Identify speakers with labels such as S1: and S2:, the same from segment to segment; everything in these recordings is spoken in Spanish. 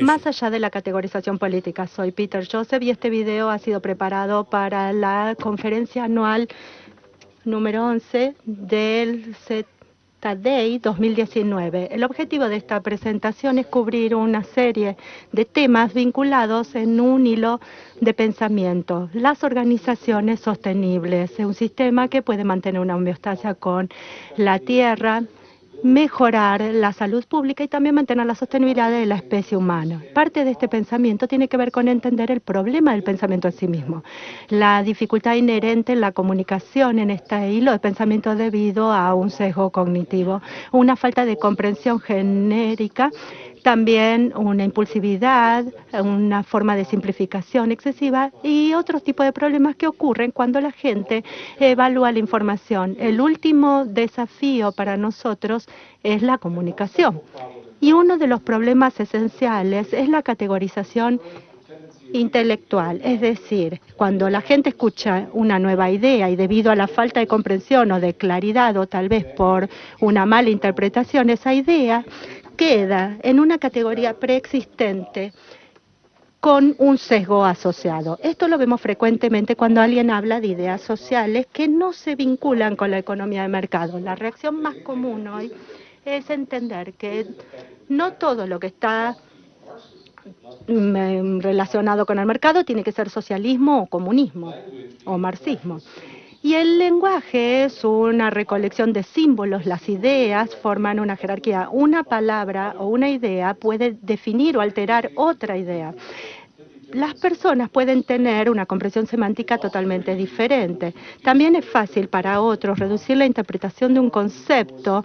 S1: Más allá de la categorización política, soy Peter Joseph y este video ha sido preparado para la conferencia anual número 11 del Day 2019. El objetivo de esta presentación es cubrir una serie de temas vinculados en un hilo de pensamiento. Las organizaciones sostenibles, un sistema que puede mantener una homeostasia con la tierra, mejorar la salud pública y también mantener la sostenibilidad de la especie humana. Parte de este pensamiento tiene que ver con entender el problema del pensamiento en sí mismo, la dificultad inherente en la comunicación en este hilo de pensamiento debido a un sesgo cognitivo, una falta de comprensión genérica también una impulsividad, una forma de simplificación excesiva y otros tipos de problemas que ocurren cuando la gente evalúa la información. El último desafío para nosotros es la comunicación. Y uno de los problemas esenciales es la categorización intelectual, es decir, cuando la gente escucha una nueva idea y debido a la falta de comprensión o de claridad o tal vez por una mala interpretación, esa idea queda en una categoría preexistente con un sesgo asociado. Esto lo vemos frecuentemente cuando alguien habla de ideas sociales que no se vinculan con la economía de mercado. La reacción más común hoy es entender que no todo lo que está mm, relacionado con el mercado tiene que ser socialismo o comunismo o marxismo. Y el lenguaje es una recolección de símbolos, las ideas forman una jerarquía. Una palabra o una idea puede definir o alterar otra idea las personas pueden tener una comprensión semántica totalmente diferente. También es fácil para otros reducir la interpretación de un concepto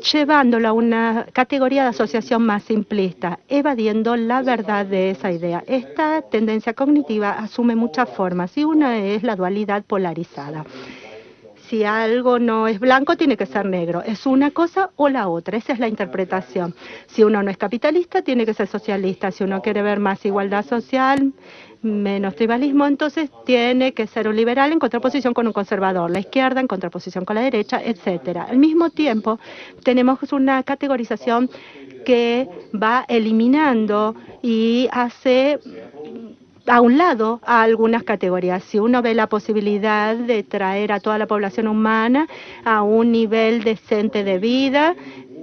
S1: llevándolo a una categoría de asociación más simplista, evadiendo la verdad de esa idea. Esta tendencia cognitiva asume muchas formas y una es la dualidad polarizada. Si algo no es blanco, tiene que ser negro. Es una cosa o la otra. Esa es la interpretación. Si uno no es capitalista, tiene que ser socialista. Si uno quiere ver más igualdad social, menos tribalismo, entonces tiene que ser un liberal en contraposición con un conservador, la izquierda en contraposición con la derecha, etcétera. Al mismo tiempo, tenemos una categorización que va eliminando y hace a un lado a algunas categorías. Si uno ve la posibilidad de traer a toda la población humana a un nivel decente de vida,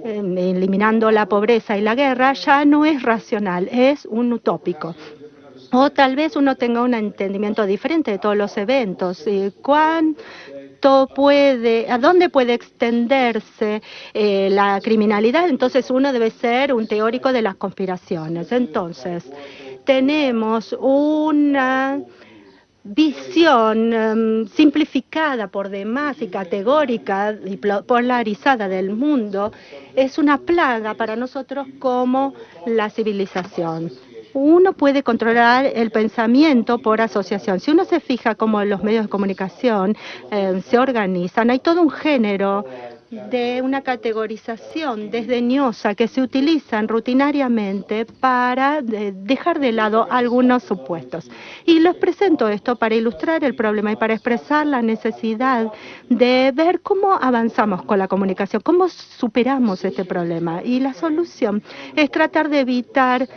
S1: em, eliminando la pobreza y la guerra, ya no es racional, es un utópico. O tal vez uno tenga un entendimiento diferente de todos los eventos. ¿Cuánto puede, a dónde puede extenderse eh, la criminalidad? Entonces uno debe ser un teórico de las conspiraciones. Entonces, tenemos una visión em, simplificada por demás y categórica y polarizada del mundo es una plaga para nosotros como la civilización uno puede controlar el pensamiento por asociación. Si uno se fija cómo los medios de comunicación eh, se organizan, hay todo un género de una categorización desdeñosa que se utilizan rutinariamente para dejar de lado algunos supuestos. Y les presento esto para ilustrar el problema y para expresar la necesidad de ver cómo avanzamos con la comunicación, cómo superamos este problema. Y la solución es tratar de evitar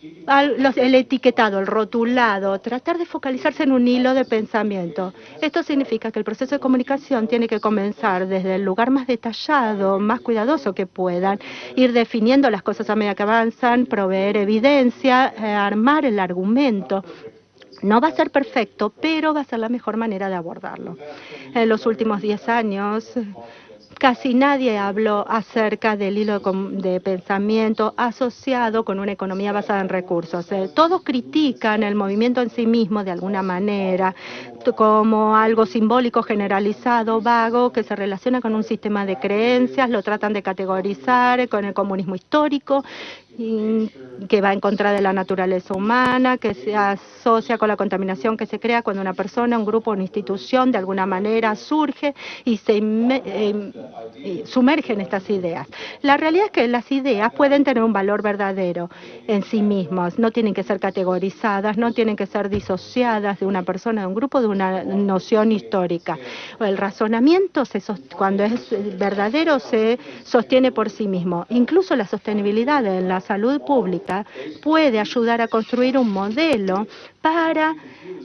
S1: el etiquetado, el rotulado, tratar de focalizarse en un hilo de pensamiento. Esto significa que el proceso de comunicación tiene que comenzar desde el lugar más detallado, más cuidadoso que puedan, ir definiendo las cosas a medida que avanzan, proveer evidencia, eh, armar el argumento. No va a ser perfecto, pero va a ser la mejor manera de abordarlo. En los últimos 10 años, Casi nadie habló acerca del hilo de pensamiento asociado con una economía basada en recursos. Eh, todos critican el movimiento en sí mismo de alguna manera como algo simbólico, generalizado, vago, que se relaciona con un sistema de creencias, lo tratan de categorizar con el comunismo histórico que va en contra de la naturaleza humana, que se asocia con la contaminación que se crea cuando una persona, un grupo, una institución de alguna manera surge y se eh, sumerge en estas ideas. La realidad es que las ideas pueden tener un valor verdadero en sí mismas, no tienen que ser categorizadas, no tienen que ser disociadas de una persona, de un grupo, de una noción histórica. El razonamiento, se, cuando es verdadero, se sostiene por sí mismo. Incluso la sostenibilidad en las salud pública puede ayudar a construir un modelo para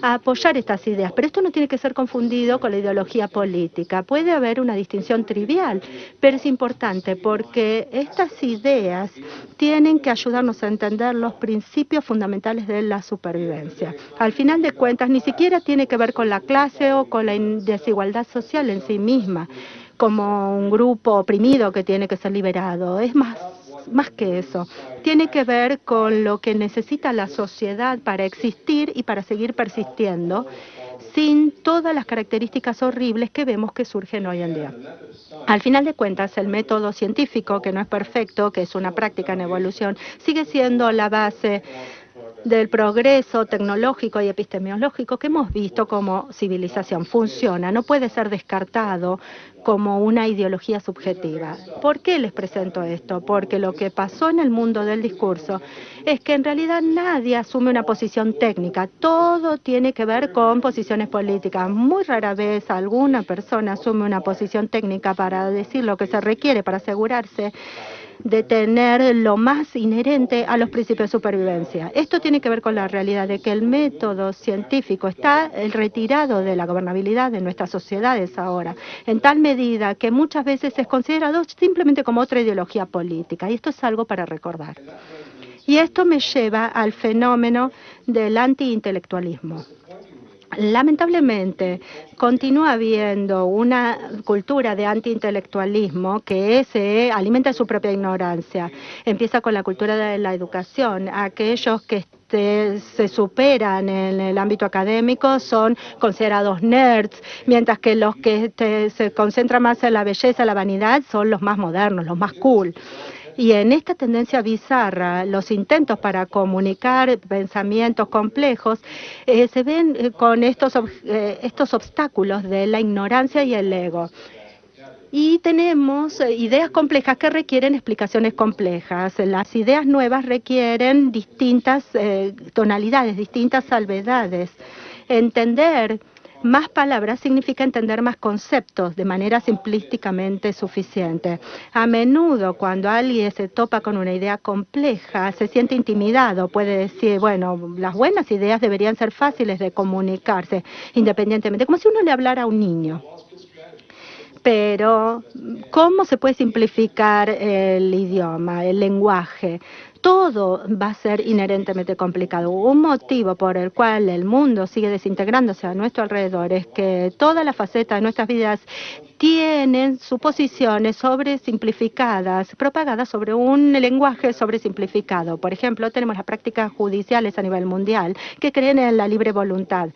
S1: apoyar estas ideas. Pero esto no tiene que ser confundido con la ideología política. Puede haber una distinción trivial, pero es importante porque estas ideas tienen que ayudarnos a entender los principios fundamentales de la supervivencia. Al final de cuentas, ni siquiera tiene que ver con la clase o con la desigualdad social en sí misma como un grupo oprimido que tiene que ser liberado. Es más más que eso. Tiene que ver con lo que necesita la sociedad para existir y para seguir persistiendo sin todas las características horribles que vemos que surgen hoy en día. Al final de cuentas, el método científico, que no es perfecto, que es una práctica en evolución, sigue siendo la base del progreso tecnológico y epistemológico que hemos visto como civilización. Funciona, no puede ser descartado como una ideología subjetiva. ¿Por qué les presento esto? Porque lo que pasó en el mundo del discurso es que en realidad nadie asume una posición técnica, todo tiene que ver con posiciones políticas. Muy rara vez alguna persona asume una posición técnica para decir lo que se requiere para asegurarse de tener lo más inherente a los principios de supervivencia. Esto tiene que ver con la realidad de que el método científico está retirado de la gobernabilidad de nuestras sociedades ahora, en tal medida que muchas veces es considerado simplemente como otra ideología política, y esto es algo para recordar. Y esto me lleva al fenómeno del antiintelectualismo. Lamentablemente, continúa habiendo una cultura de antiintelectualismo que se alimenta su propia ignorancia. Empieza con la cultura de la educación. Aquellos que este, se superan en el ámbito académico son considerados nerds, mientras que los que este, se concentran más en la belleza, la vanidad, son los más modernos, los más cool. Y en esta tendencia bizarra, los intentos para comunicar pensamientos complejos eh, se ven eh, con estos, eh, estos obstáculos de la ignorancia y el ego. Y tenemos ideas complejas que requieren explicaciones complejas. Las ideas nuevas requieren distintas tonalidades, distintas salvedades. Entender más palabras significa entender más conceptos de manera simplísticamente suficiente. A menudo, cuando alguien se topa con una idea compleja, se siente intimidado. Puede decir, bueno, las buenas ideas deberían ser fáciles de comunicarse independientemente, como si uno le hablara a un niño pero ¿cómo se puede simplificar el idioma, el lenguaje? Todo va a ser inherentemente complicado. Un motivo por el cual el mundo sigue desintegrándose a nuestro alrededor es que todas las facetas de nuestras vidas tienen suposiciones sobresimplificadas, propagadas sobre un lenguaje sobresimplificado. Por ejemplo, tenemos las prácticas judiciales a nivel mundial que creen en la libre voluntad,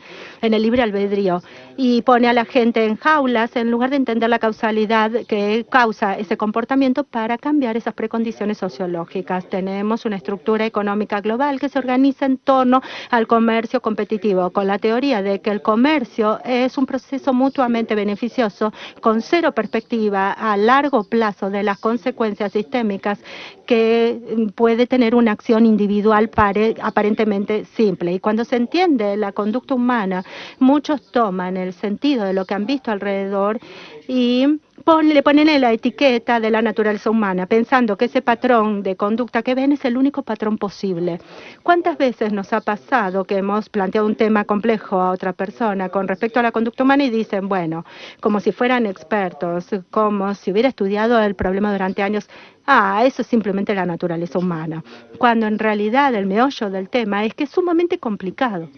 S1: en el libre albedrío, y pone a la gente en jaulas en lugar de entender la causalidad que causa ese comportamiento para cambiar esas precondiciones sociológicas. Tenemos una estructura económica global que se organiza en torno al comercio competitivo, con la teoría de que el comercio es un proceso mutuamente beneficioso con cero perspectiva a largo plazo de las consecuencias sistémicas que mm, puede tener una acción individual aparentemente simple. Y cuando se entiende la conducta humana, muchos toman el sentido de lo que han visto alrededor y le ponen la etiqueta de la naturaleza humana, pensando que ese patrón de conducta que ven es el único patrón posible. ¿Cuántas veces nos ha pasado que hemos planteado un tema complejo a otra persona con respecto a la conducta humana y dicen, bueno, como si fueran expertos, como si hubiera estudiado el problema durante años, ah, eso es simplemente la naturaleza humana, cuando en realidad el meollo del tema es que es sumamente complicado.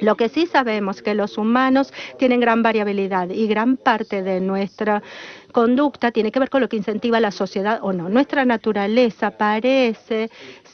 S1: Lo que sí sabemos es que los humanos tienen gran variabilidad y gran parte de nuestra conducta tiene que ver con lo que incentiva la sociedad o no. Nuestra naturaleza parece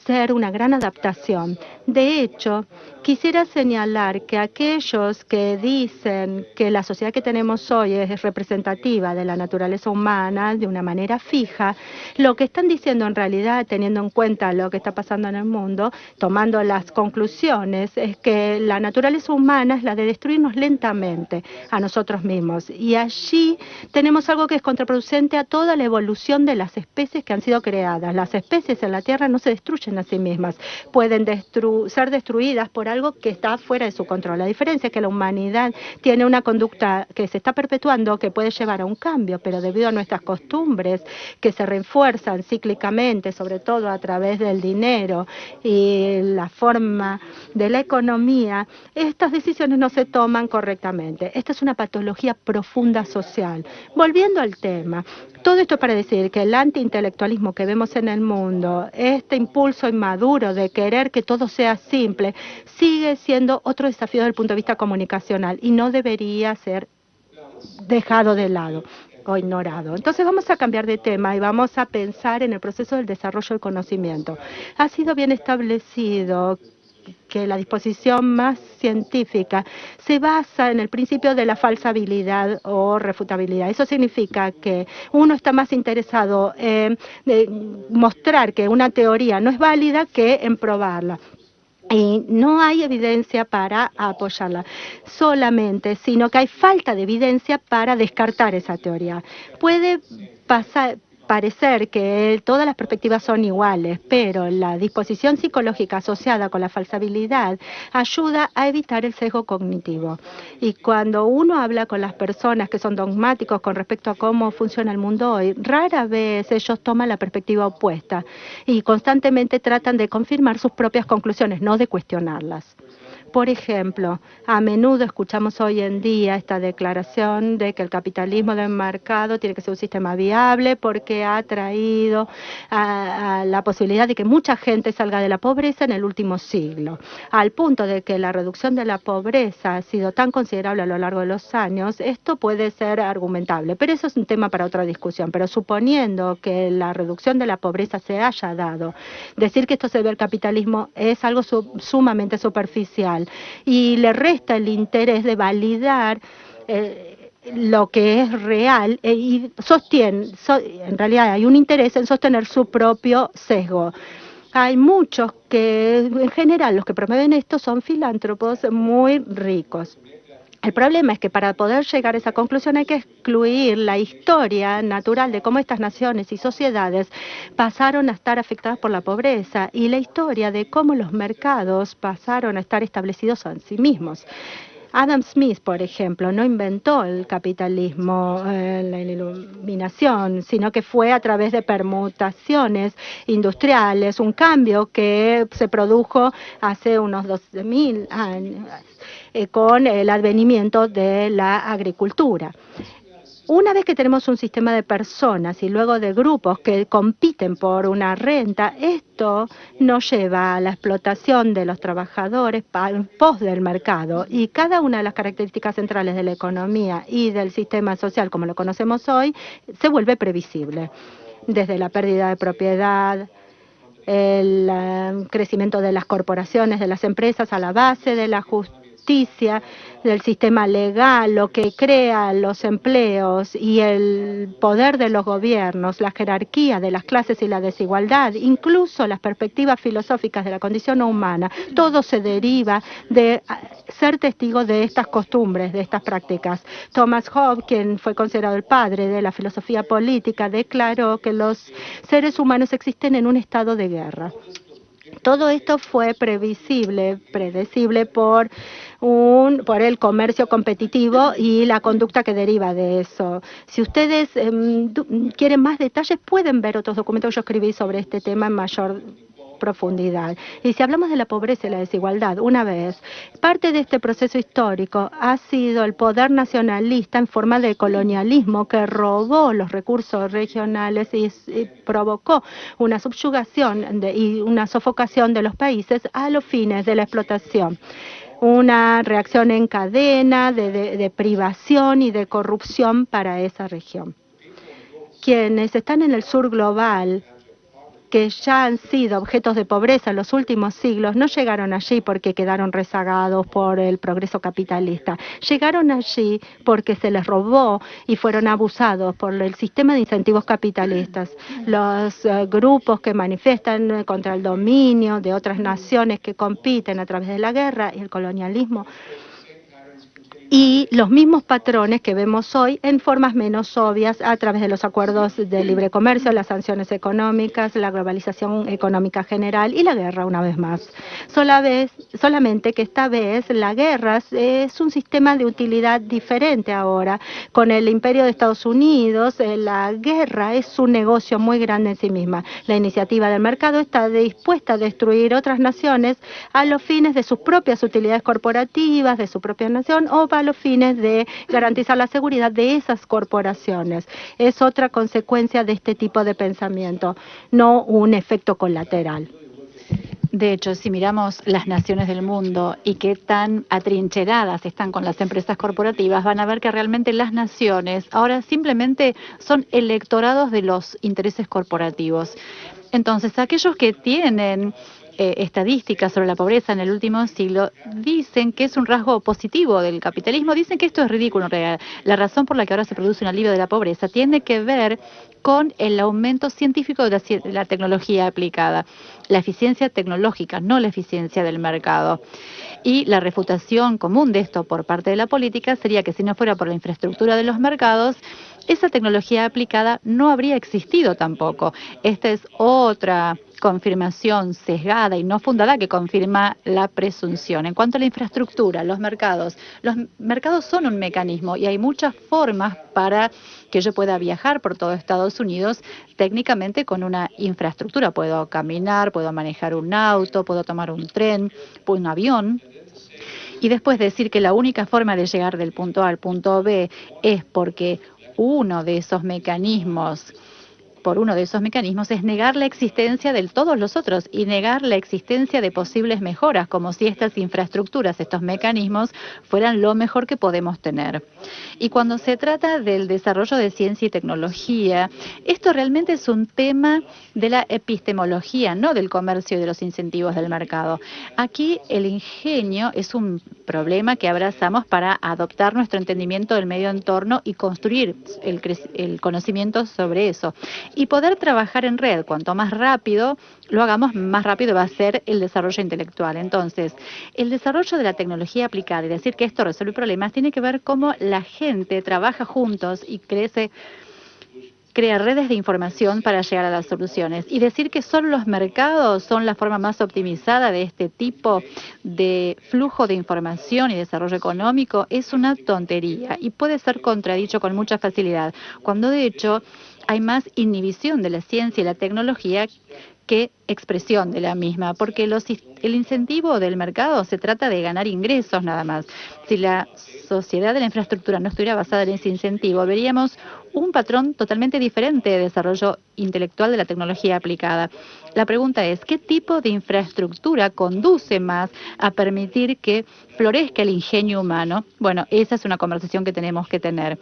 S1: ser una gran adaptación. De hecho, quisiera señalar que aquellos que dicen que la sociedad que tenemos hoy es representativa de la naturaleza humana de una manera fija, lo que están diciendo en realidad, teniendo en cuenta lo que está pasando en el mundo, tomando las conclusiones, es que la naturaleza humana es la de destruirnos lentamente a nosotros mismos. Y allí tenemos algo que es contraproducente a toda la evolución de las especies que han sido creadas. Las especies en la Tierra no se destruyen a sí mismas, pueden ser destruidas por algo que está fuera de su control. La diferencia es que la humanidad tiene una conducta que se está perpetuando que puede llevar a un cambio, pero debido a nuestras costumbres que se refuerzan cíclicamente, sobre todo a través del dinero y la forma de la economía, estas decisiones no se toman correctamente. Esta es una patología profunda social. Volviendo al tema, todo esto para decir que el antiintelectualismo que vemos en el mundo, este impulso inmaduro de querer que todo sea simple, sigue siendo otro desafío desde el punto de vista comunicacional y no debería ser dejado de lado o ignorado. Entonces vamos a cambiar de tema y vamos a pensar en el proceso del desarrollo del conocimiento. Ha sido bien establecido que la disposición más científica se basa en el principio de la falsabilidad o refutabilidad. Eso significa que uno está más interesado en mostrar que una teoría no es válida que en probarla. Y no hay evidencia para apoyarla solamente, sino que hay falta de evidencia para descartar esa teoría. Puede pasar, parecer que todas las perspectivas son iguales, pero la disposición psicológica asociada con la falsabilidad ayuda a evitar el sesgo cognitivo. Y cuando uno habla con las personas que son dogmáticos con respecto a cómo funciona el mundo hoy, rara vez ellos toman la perspectiva opuesta y constantemente tratan de confirmar sus propias conclusiones, no de cuestionarlas. Por ejemplo, a menudo escuchamos hoy en día esta declaración de que el capitalismo del mercado tiene que ser un sistema viable porque ha traído la posibilidad de que mucha gente salga de la pobreza en el último siglo, al punto de que la reducción de la pobreza ha sido tan considerable a lo largo de los años, esto puede ser argumentable, pero eso es un tema para otra discusión. Pero suponiendo que la reducción de la pobreza se haya dado, decir que esto se debe al capitalismo es algo sumamente superficial y le resta el interés de validar eh, lo que es real eh, y sostiene, en realidad hay un interés en sostener su propio sesgo. Hay muchos que, en general, los que promueven esto son filántropos muy ricos. El problema es que para poder llegar a esa conclusión hay que excluir la historia natural de cómo estas naciones y sociedades pasaron a estar afectadas por la pobreza y la historia de cómo los mercados pasaron a estar establecidos en sí mismos. Adam Smith, por ejemplo, no inventó el capitalismo, eh, la iluminación, sino que fue a través de permutaciones industriales, un cambio que se produjo hace unos 12.000 años eh, con el advenimiento de la agricultura. Una vez que tenemos un sistema de personas y luego de grupos que compiten por una renta, esto nos lleva a la explotación de los trabajadores en pos del mercado y cada una de las características centrales de la economía y del sistema social como lo conocemos hoy se vuelve previsible, desde la pérdida de propiedad, el eh, crecimiento de las corporaciones, de las empresas a la base de la justicia justicia, del sistema legal, lo que crea los empleos y el poder de los gobiernos, la jerarquía de las clases y la desigualdad, incluso las perspectivas filosóficas de la condición humana, todo se deriva de ser testigo de estas costumbres, de estas prácticas. Thomas Hobbes, quien fue considerado el padre de la filosofía política, declaró que los seres humanos existen en un estado de guerra. Todo esto fue previsible, predecible por un, por el comercio competitivo y la conducta que deriva de eso. Si ustedes eh, quieren más detalles, pueden ver otros documentos que yo escribí sobre este tema en mayor profundidad. Y si hablamos de la pobreza y la desigualdad, una vez, parte de este proceso histórico ha sido el poder nacionalista en forma de colonialismo que robó los recursos regionales y, y provocó una subyugación de, y una sofocación de los países a los fines de la explotación. Una reacción en cadena de, de, privación y de corrupción para esa región. Quienes están en el sur global que ya han sido objetos de pobreza en los últimos siglos no llegaron allí porque quedaron rezagados por el progreso capitalista. Llegaron allí porque se les robó y fueron abusados por el sistema de incentivos capitalistas. Los uh, grupos que manifiestan contra el dominio de otras naciones que compiten a través de la guerra y el colonialismo y los mismos patrones que vemos hoy en formas menos obvias a través de los acuerdos de libre comercio, las sanciones económicas, la globalización económica general y la guerra una vez más. Solamente que esta vez la guerra es un sistema de utilidad diferente ahora. Con el imperio de Estados Unidos, eh, la guerra es un negocio muy grande en sí misma. La iniciativa del mercado está dispuesta a destruir otras naciones a los fines de sus propias utilidades corporativas, de su propia nación o para los fines de garantizar la seguridad de esas corporaciones. Es otra consecuencia de este tipo de pensamiento, no un efecto colateral.
S2: De hecho, si miramos las naciones del mundo y qué tan atrincheradas están con las empresas corporativas, van a ver que realmente las naciones ahora simplemente son electorados de los intereses corporativos. Entonces, aquellos que tienen eh, estadísticas sobre la pobreza en el último siglo dicen que es un rasgo positivo del capitalismo, dicen que esto es ridículo realidad. La razón por la que ahora se produce un alivio de la pobreza tiene que ver con el aumento científico de la, de la tecnología aplicada, la eficiencia tecnológica, no la eficiencia del mercado. Y la refutación común de esto por parte de la política sería que si no fuera por la infraestructura de los mercados, esa tecnología aplicada no habría existido tampoco. Esta es otra confirmación sesgada y no fundada que confirma la presunción. En cuanto a la infraestructura, los mercados, los mercados son un mecanismo y hay muchas formas para que yo pueda viajar por todo Estados Unidos técnicamente con una infraestructura. Puedo caminar, puedo manejar un auto, puedo tomar un tren, un avión. Y después decir que la única forma de llegar del punto A al punto B es porque uno de esos mecanismos por uno de esos mecanismos es negar la existencia de todos los otros y negar la existencia de posibles mejoras, como si estas infraestructuras, estos mecanismos, fueran lo mejor que podemos tener. Y cuando se trata del desarrollo de ciencia y tecnología, esto realmente es un tema de la epistemología, no del comercio y de los incentivos del mercado. Aquí el ingenio es un problema que abrazamos para adoptar nuestro entendimiento del medio entorno y construir el, conocimiento sobre eso y poder trabajar en red. Cuanto más rápido lo hagamos, más rápido va a ser el desarrollo intelectual. Entonces, el desarrollo de la tecnología aplicada y decir que esto resuelve problemas tiene que ver cómo la gente trabaja juntos y crece crea redes de información para llegar a las soluciones. Y decir que solo los mercados son la forma más optimizada de este tipo de flujo de información y desarrollo económico es una tontería y puede ser contradicho con mucha facilidad, cuando de hecho hay más inhibición de la ciencia y la tecnología que expresión de la misma, porque el incentivo del mercado se trata de ganar ingresos nada más. Si la sociedad de la infraestructura no estuviera basada en ese incentivo, veríamos un patrón totalmente diferente de desarrollo intelectual de la tecnología aplicada. La pregunta es, ¿qué tipo de infraestructura conduce más a permitir que florezca el ingenio humano? Bueno, esa es una conversación que tenemos que tener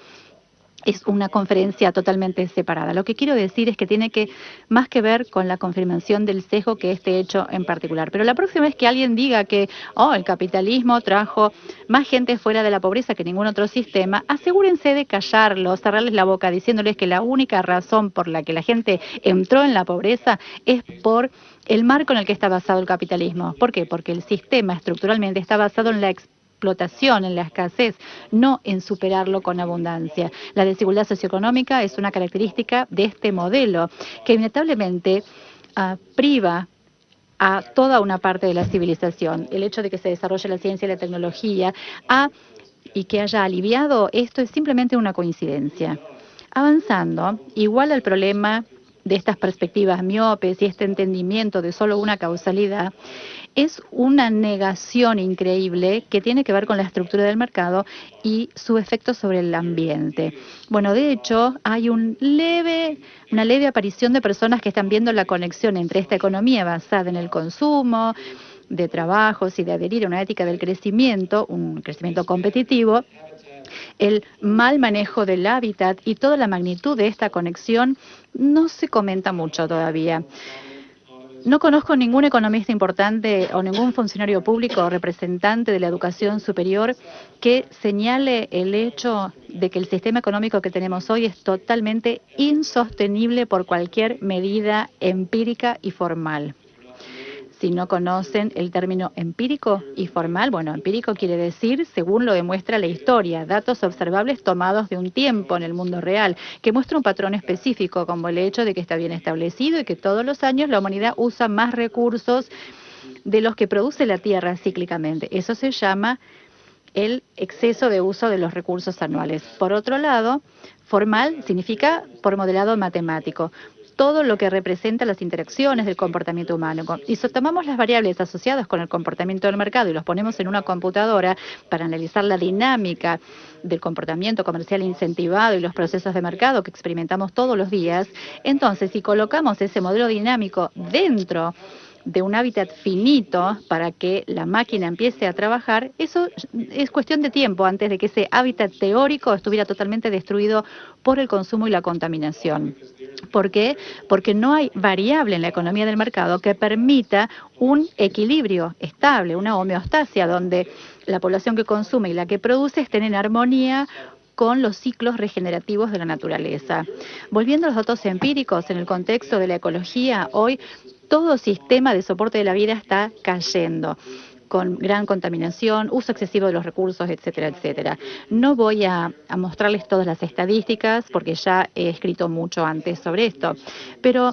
S2: es una conferencia totalmente separada. Lo que quiero decir es que tiene que más que ver con la confirmación del sesgo que este hecho en particular. Pero la próxima vez que alguien diga que oh, el capitalismo trajo más gente fuera de la pobreza que ningún otro sistema, asegúrense de callarlo, cerrarles la boca diciéndoles que la única razón por la que la gente entró en la pobreza es por el marco en el que está basado el capitalismo. ¿Por qué? Porque el sistema estructuralmente está basado en la explotación, en la escasez, no en superarlo con abundancia. La desigualdad socioeconómica es una característica de este modelo que inevitablemente uh, priva a toda una parte de la civilización. El hecho de que se desarrolle la ciencia y la tecnología y que haya aliviado esto es simplemente una coincidencia. Avanzando, igual al problema de estas perspectivas miopes y este entendimiento de solo una causalidad, es una negación increíble que tiene que ver con la estructura del mercado y su efecto sobre el ambiente. Bueno, de hecho, hay leve, una leve aparición de personas que están viendo la conexión entre esta economía basada en el consumo, de trabajos y de adherir a una ética del crecimiento, un crecimiento competitivo, el mal manejo del hábitat y toda la magnitud de esta conexión no se comenta mucho todavía. No conozco ningún economista importante o ningún funcionario público o representante de la educación superior que señale el hecho de que el sistema económico que tenemos hoy es totalmente insostenible por cualquier medida empírica y formal si no conocen el término empírico y formal. Bueno, empírico quiere decir, según lo demuestra la historia, datos observables tomados de un tiempo en el mundo real, que muestra un patrón específico, como el hecho de que está bien establecido y que todos los años la humanidad usa más recursos de los que produce la Tierra cíclicamente. Eso se llama el exceso de uso de los recursos anuales. Por otro lado, formal significa por modelado matemático todo lo que representa las interacciones del comportamiento humano. Y si tomamos las variables asociadas con el comportamiento del mercado y los ponemos en una computadora para analizar la dinámica del comportamiento comercial incentivado y los procesos de mercado que experimentamos todos los días, entonces si colocamos ese modelo dinámico dentro de un hábitat finito para que la máquina empiece a trabajar, eso es cuestión de tiempo antes de que ese hábitat teórico estuviera totalmente destruido por el consumo y la contaminación. ¿Por qué? Porque no hay variable en la economía del mercado que permita un equilibrio estable, una homeostasia, donde la población que consume y la que produce estén en armonía con los ciclos regenerativos de la naturaleza. Volviendo a los datos empíricos en el contexto de la ecología, hoy todo sistema de soporte de la vida está cayendo con gran contaminación, uso excesivo de los recursos, etcétera, etcétera. No voy a, mostrarles todas las estadísticas porque ya he escrito mucho antes sobre esto, pero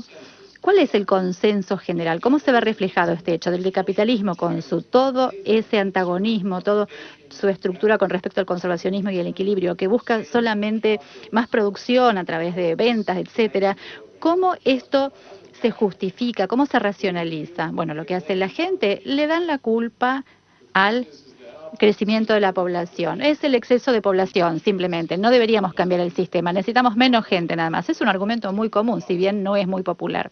S2: ¿cuál es el consenso general? ¿Cómo se ve reflejado este hecho del capitalismo con su todo ese antagonismo, todo su estructura con respecto al conservacionismo y el equilibrio, que busca solamente más producción a través de ventas, etcétera? ¿Cómo esto se justifica? ¿Cómo se racionaliza? Bueno, lo que hace la gente, le dan la culpa al crecimiento de la población. Es el exceso de población, simplemente. No deberíamos cambiar el sistema. Necesitamos menos gente nada más. Es un argumento muy común, si bien no es muy popular.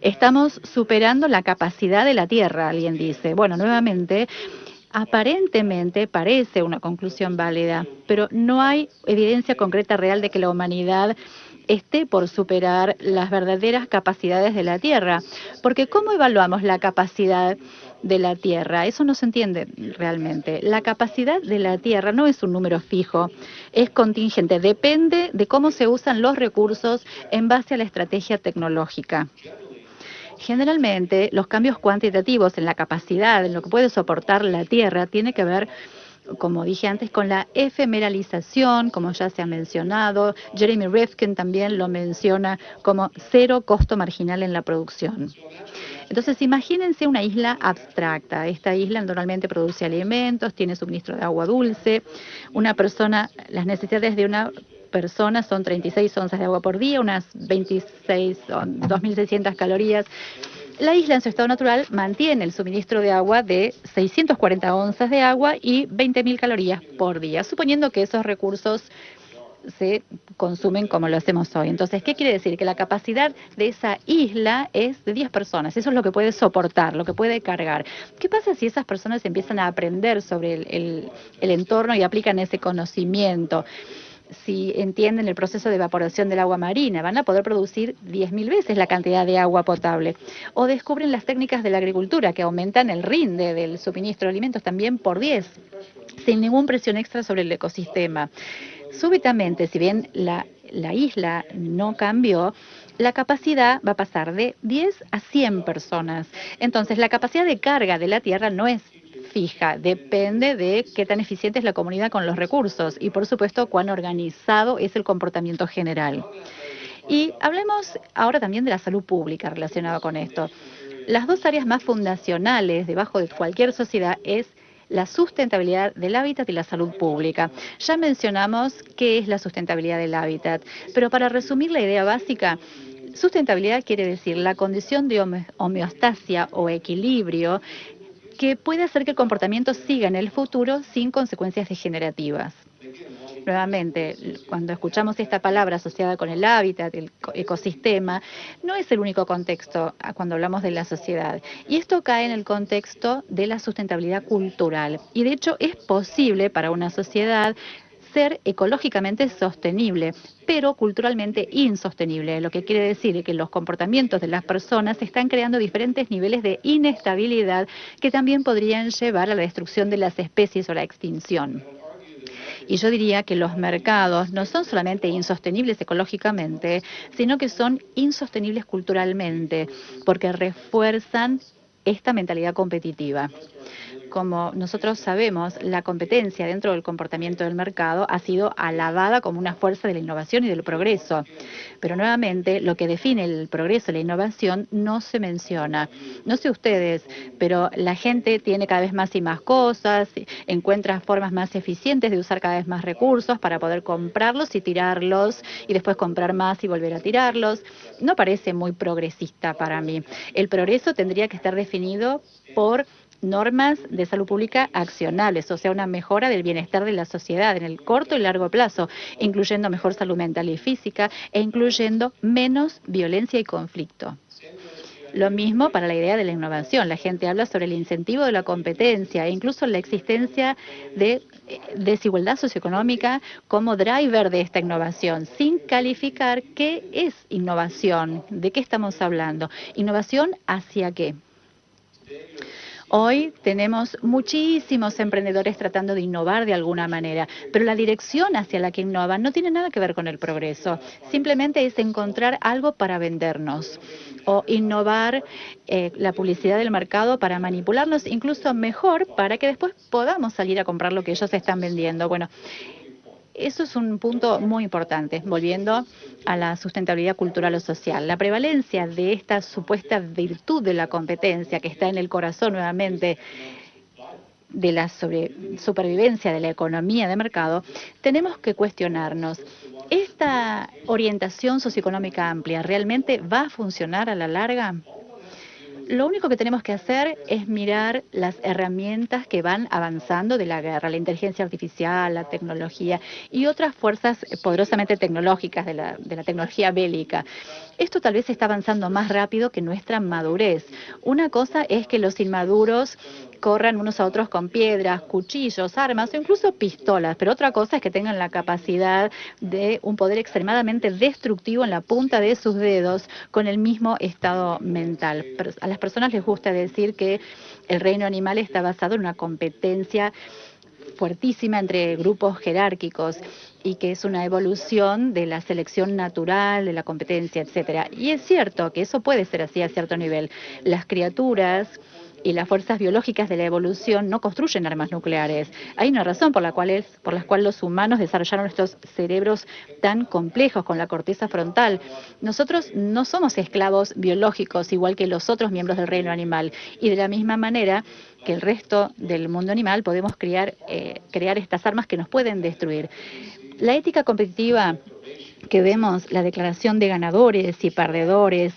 S2: Estamos superando la capacidad de la Tierra, alguien dice. Bueno, nuevamente, aparentemente parece una conclusión válida, pero no hay evidencia concreta real de que la humanidad esté por superar las verdaderas capacidades de la Tierra. Porque ¿cómo evaluamos la capacidad de la Tierra? Eso no se entiende realmente. La capacidad de la Tierra no es un número fijo, es contingente, depende de cómo se usan los recursos en base a la estrategia tecnológica. Generalmente, los cambios cuantitativos en la capacidad, en lo que puede soportar la Tierra, tiene que ver como dije antes, con la efemeralización, como ya se ha mencionado. Jeremy Rifkin también lo menciona como cero costo marginal en la producción. Entonces, imagínense una isla abstracta. Esta isla normalmente produce alimentos, tiene suministro de agua dulce. Una persona, las necesidades de una persona son 36 onzas de agua por día, unas 26, 2.600 calorías la isla en su estado natural mantiene el suministro de agua de 640 onzas de agua y 20.000 calorías por día, suponiendo que esos recursos se consumen como lo hacemos hoy. Entonces, ¿qué quiere decir? Que la capacidad de esa isla es de 10 personas. Eso es lo que puede soportar, lo que puede cargar. ¿Qué pasa si esas personas empiezan a aprender sobre el, entorno y aplican ese conocimiento? si entienden el proceso de evaporación del agua marina, van a poder producir 10.000 veces la cantidad de agua potable. O descubren las técnicas de la agricultura que aumentan el rinde del suministro de alimentos también por 10, sin ninguna presión extra sobre el ecosistema. Súbitamente, si bien la, la isla no cambió, la capacidad va a pasar de 10 a 100 personas. Entonces, la capacidad de carga de la Tierra no es fija, depende de qué tan eficiente es la comunidad con los recursos y, por supuesto, cuán organizado es el comportamiento general. Y hablemos ahora también de la salud pública relacionada con esto. Las dos áreas más fundacionales debajo de cualquier sociedad es la sustentabilidad del hábitat y la salud pública. Ya mencionamos qué es la sustentabilidad del hábitat, pero para resumir la idea básica, Sustentabilidad quiere decir la condición de homeostasia o equilibrio que puede hacer que el comportamiento siga en el futuro sin consecuencias degenerativas. Nuevamente, cuando escuchamos esta palabra asociada con el hábitat, el ecosistema, no es el único contexto cuando hablamos de la sociedad. Y esto cae en el contexto de la sustentabilidad cultural. Y de hecho es posible para una sociedad ser ecológicamente sostenible, pero culturalmente insostenible, lo que quiere decir que los comportamientos de las personas están creando diferentes niveles de inestabilidad que también podrían llevar a la destrucción de las especies o la extinción. Y yo diría que los mercados no son solamente insostenibles ecológicamente, sino que son insostenibles culturalmente, porque refuerzan esta mentalidad competitiva como nosotros sabemos, la competencia dentro del comportamiento del mercado ha sido alabada como una fuerza de la innovación y del progreso. Pero nuevamente, lo que define el progreso y la innovación no se menciona. No sé ustedes, pero la gente tiene cada vez más y más cosas, encuentra formas más eficientes de usar cada vez más recursos para poder comprarlos y tirarlos y después comprar más y volver a tirarlos. No parece muy progresista para mí. El progreso tendría que estar definido por normas de salud pública accionables, o sea, una mejora del bienestar de la sociedad en el corto y largo plazo, incluyendo mejor salud mental y física e incluyendo menos violencia y conflicto. Lo mismo para la idea de la innovación. La gente habla sobre el incentivo de la competencia e incluso la existencia de eh, desigualdad socioeconómica como driver de esta innovación, sin calificar qué es innovación, de qué estamos hablando. ¿Innovación hacia qué? Hoy tenemos muchísimos emprendedores tratando de innovar de alguna manera, pero la dirección hacia la que innovan no tiene nada que ver con el progreso. Simplemente es encontrar algo para vendernos o innovar eh, la publicidad del mercado para manipularnos incluso mejor para que después podamos salir a comprar lo que ellos están vendiendo. Bueno, eso es un punto muy importante, volviendo a la sustentabilidad cultural o social. La prevalencia de esta supuesta virtud de la competencia que está en el corazón nuevamente de la supervivencia de la economía de mercado, tenemos que cuestionarnos, ¿esta orientación socioeconómica amplia realmente va a funcionar a la larga? Lo único que tenemos que hacer es mirar las herramientas que van avanzando de la guerra, la inteligencia artificial, la tecnología y otras fuerzas poderosamente tecnológicas de la, de la tecnología bélica. Esto tal vez está avanzando más rápido que nuestra madurez. Una cosa es que los inmaduros corran unos a otros con piedras, cuchillos, armas o incluso pistolas, pero otra cosa es que tengan la capacidad de un poder extremadamente destructivo en la punta de sus dedos con el mismo estado mental. A las personas les gusta decir que el reino animal está basado en una competencia fuertísima entre grupos jerárquicos y que es una evolución de la selección natural, de la competencia, etcétera. Y es cierto que eso puede ser así a cierto nivel. Las criaturas y las fuerzas biológicas de la evolución no construyen armas nucleares. Hay una razón por la cual es, por la cual los humanos desarrollaron estos cerebros tan complejos con la corteza frontal. Nosotros no somos esclavos biológicos igual que los otros miembros del reino animal y de la misma manera que el resto del mundo animal podemos crear, eh, crear estas armas que nos pueden destruir. La ética competitiva que vemos, la declaración de ganadores y perdedores,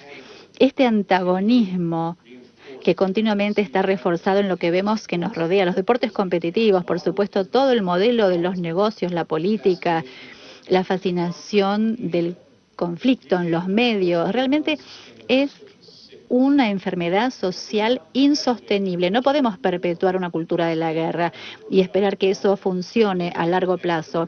S2: este antagonismo que continuamente está reforzado en lo que vemos que nos rodea, los deportes competitivos, por supuesto, todo el modelo de los negocios, la política, la fascinación del conflicto en los medios, realmente es una enfermedad social insostenible. No podemos perpetuar una cultura de la guerra y esperar que eso funcione a largo plazo.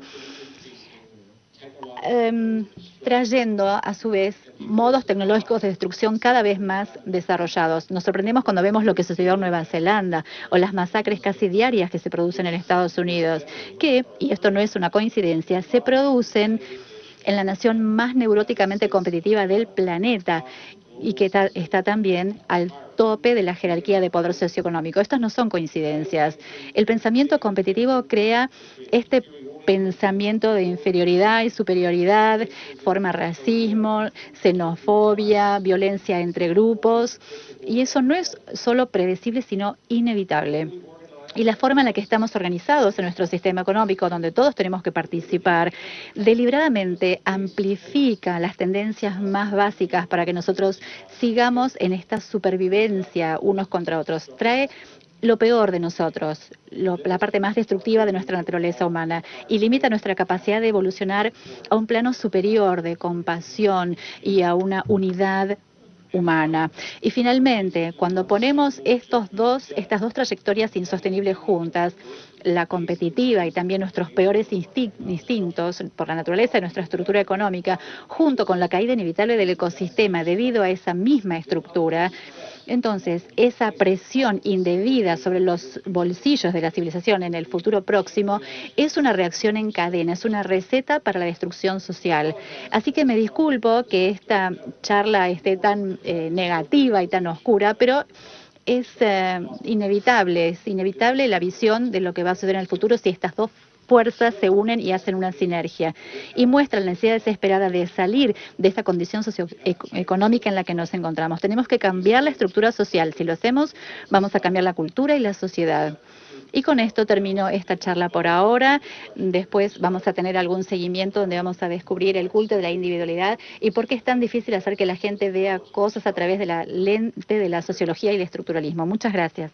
S2: Em, trayendo a su vez modos tecnológicos de destrucción cada vez más desarrollados. Nos sorprendemos cuando vemos lo que sucedió en Nueva Zelanda o las masacres casi diarias que se producen en Estados Unidos, que, y esto no es una coincidencia, se producen en la nación más neuróticamente competitiva del planeta y que está también al tope de la jerarquía de poder socioeconómico. Estas no son coincidencias. El pensamiento competitivo crea este pensamiento de inferioridad y superioridad, forma racismo, xenofobia, violencia entre grupos, y eso no es solo predecible, sino inevitable. Y la forma en la que estamos organizados en nuestro sistema económico, donde todos tenemos que participar, deliberadamente amplifica las tendencias más básicas para que nosotros sigamos en esta supervivencia unos contra otros. Trae lo peor de nosotros, lo, la parte más destructiva de nuestra naturaleza humana y limita nuestra capacidad de evolucionar a un plano superior de compasión y a una unidad humana. Y finalmente, cuando ponemos estos dos, estas dos trayectorias insostenibles juntas, la competitiva y también nuestros peores instintos por la naturaleza de nuestra estructura económica, junto con la caída inevitable del ecosistema debido a esa misma estructura, entonces, esa presión indebida sobre los bolsillos de la civilización en el futuro próximo es una reacción en cadena, es una receta para la destrucción social. Así que me disculpo que esta charla esté tan eh, negativa y tan oscura, pero es eh, inevitable, es inevitable la visión de lo que va a suceder en el futuro si estas dos fuerzas se unen y hacen una sinergia y muestran la necesidad desesperada de salir de esta condición socioeconómica en la que nos encontramos. Tenemos que cambiar la estructura social. Si lo hacemos, vamos a cambiar la cultura y la sociedad. Y con esto termino esta charla por ahora. Después vamos a tener algún seguimiento donde vamos a descubrir el culto de la individualidad y por qué es tan difícil hacer que la gente vea cosas a través de la lente de la sociología y el estructuralismo. Muchas gracias.